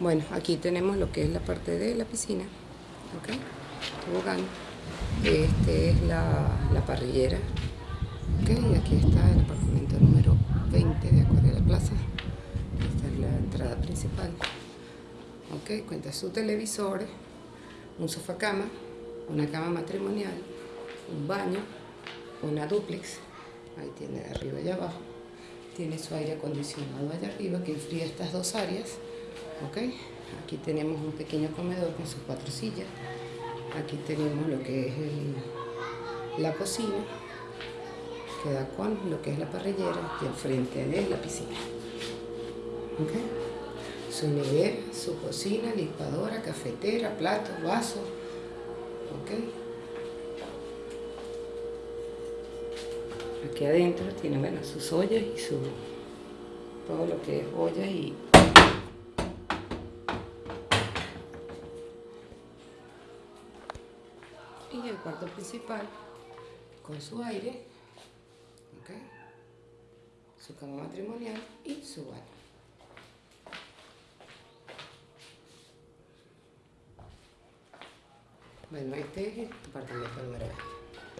Bueno, aquí tenemos lo que es la parte de la piscina, ¿ok? Tobogán. Este es la, la parrillera, ¿ok? Y aquí está el apartamento número 20 de Acuario de la Plaza. Esta es la entrada principal. ¿Ok? Cuenta su televisor, un sofá cama, una cama matrimonial, un baño, una duplex, ahí tiene de arriba y abajo, tiene su aire acondicionado allá arriba que enfría estas dos áreas, ¿ok? Aquí tenemos un pequeño comedor con sus cuatro sillas, aquí tenemos lo que es la cocina, que da con lo que es la parrillera y al frente de la piscina, ¿ok? Su nevera, su cocina, licuadora, cafetera, platos, vasos, ¿ok? Aquí adentro tiene, bueno, sus ollas y su... todo lo que es ollas y... Y el cuarto principal con su aire. Su cama matrimonial y su baño. Bueno, este es el apartamento número 20.